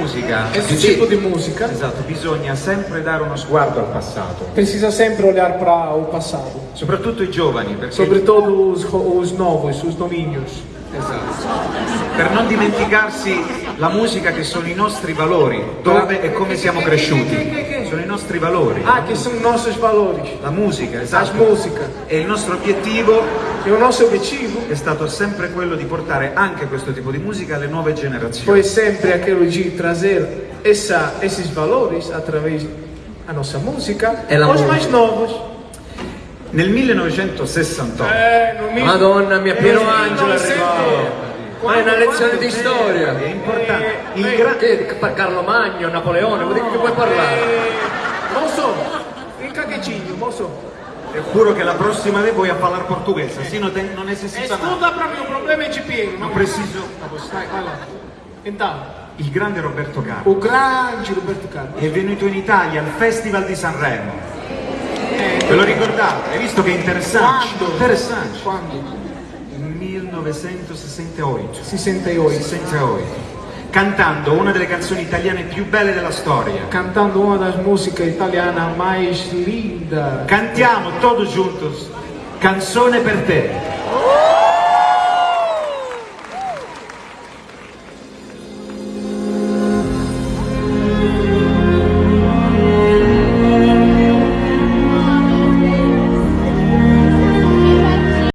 musica, Esse tipo de música esatto, bisogna sempre dare uno sguardo al passato, precisa sempre olhar para o passado, soprattutto i giovani, perché sobretudo os, os novos, os domínios, Esatto. Per non dimenticarsi la musica che sono i nostri valori, dove e come siamo cresciuti. Sono i nostri valori. ah, que são nossos valores, La musica, esatto. músicas. E il nostro obiettivo E o nosso objetivo è stato sempre quello di portare anche questo tipo di musica alle nuove generazioni. foi sempre aquele de trazer essa, esses valores através da nossa música É la música. mais novos. Nel 1968, É, no mil- Madonna mia, Piero Eh, Angelo è 1900. arrivato. Ma è una lezione di storia. è importante. Il Eh, gra- Che per Carlo Magno, Napoleone, vuol dire che puoi parlare? Eh, moço, fica quietinho, moço. Te juro che la prossima vez voy a parlare portoghese, sì, non, te- non necessita nada. Escuta pra mim, o problema é de Piero. Non preciso. Vai, vai lá. Então, Il grande Roberto Carlos o grande Roberto Carlos. è venuto in Italia al Festival di Sanremo. Ve lo ricordate? Hai visto che è interessante? Quando? Interessante. Quando? 1968. 68. 68. Cantando una delle canzoni italiane più belle della storia. Cantando uma das músicas italianas mais lindas. Cantiamo todos juntos. Canzone per te.